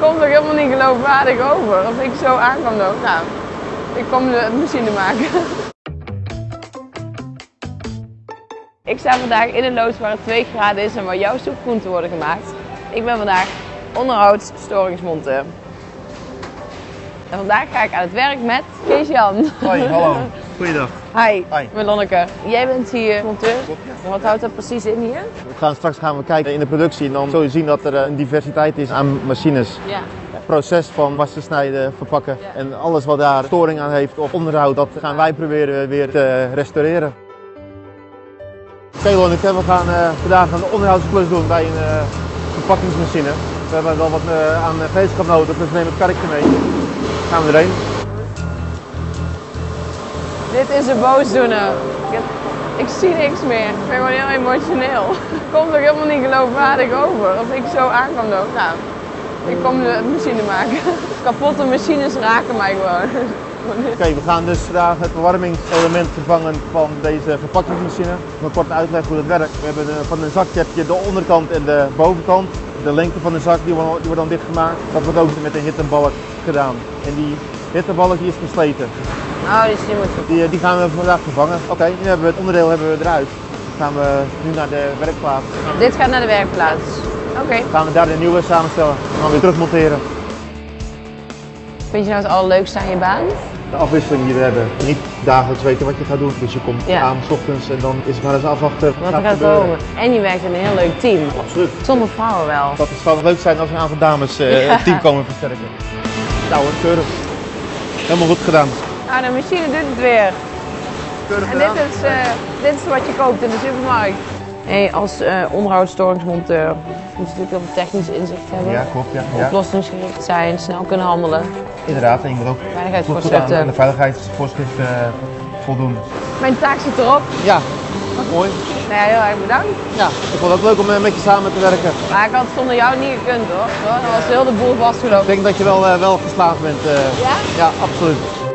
Komt toch helemaal niet geloofwaardig over of ik zo aan kan lopen. Nou, ik kom de machine maken. Ik sta vandaag in een loods waar het 2 graden is en waar jouw soepgroenten worden gemaakt. Ik ben vandaag onderhoudsstoringsmonteur. En vandaag ga ik aan het werk met Kees-Jan. Hoi, hallo. Goeiedag. Hi, Hi. ik ben Lonneke. Jij bent hier monteur. Ja. Wat houdt dat precies in hier? We gaan straks gaan we kijken in de productie en dan zul je zien dat er eh, een diversiteit is aan machines. Ja. Het proces van wassen, snijden, verpakken Ja. en alles wat daar storing aan heeft of onderhoud, dat gaan wij proberen weer te restaureren. Oké Lonneke, we gaan eh, vandaag een onderhoudsklus doen bij een eh, verpakkingsmachine. We hebben wel wat eh, aan gereedschap nodig, dus we nemen het karretje mee. Gaan we erheen. Dit is een boosdoener. Ik, ik zie niks meer. Ik ben gewoon heel emotioneel. Komt toch helemaal niet geloofwaardig over of ik zo aan kan lopen. Nou, ik kom de machine maken. Kapotte machines raken mij gewoon. Oké, we gaan dus vandaag het verwarmingselement vervangen van deze verpakkingsmachine. Een korte uitleg hoe dat werkt. We hebben van een zakje heb de onderkant en de bovenkant. De lengte van de zak die wordt, die wordt dan dichtgemaakt. Dat wordt ook met een hittebalk gedaan. En die hittebalk die is versleten. Oh, dus die moet Die, eh, die gaan we vandaag vervangen. Oké, nu hebben we het onderdeel hebben we eruit. Dan gaan we nu naar de werkplaats. Dit gaat naar de werkplaats. Oké. Gaan we daar de nieuwe samenstellen. En dan weer terug monteren. Vind je nou het allerleukste aan je baan? De afwisseling die we hebben. Niet dagelijks weten wat je gaat doen. Dus je komt Ja. aan s ochtends en dan is het maar eens afwachten. Wat gaat gebeuren. komen. En je werkt in een heel leuk team. Absoluut. Zonder vrouwen wel. Dat zou leuk zijn als een aantal dames eh, Ja. het team komen versterken. Nou hoor, keurig. Helemaal goed gedaan. Nou, de machine doet het weer. Keurig En dit is, eh, dit is wat je koopt in de supermarkt. Hey, als eh onderhoudsstoringsmonteur moet je natuurlijk heel veel technisch inzicht hebben. Ja, klopt. Ja. ja. Oplossingsgericht zijn, snel kunnen handelen. Inderdaad, en je moet ook goed, goed aan Veiligheidsvoorschriften. de veiligheidsvoorschriften eh, voldoen. Mijn taak zit erop. Ja, mooi. Nou ja, heel erg bedankt. Ja, ik vond het ook leuk om eh, met je samen te werken. Maar ik had het zonder jou niet gekund hoor. Dan was heel de boel vastgelopen. Ik denk dat je wel, eh, wel geslaagd bent. eh. Ja? Ja, absoluut.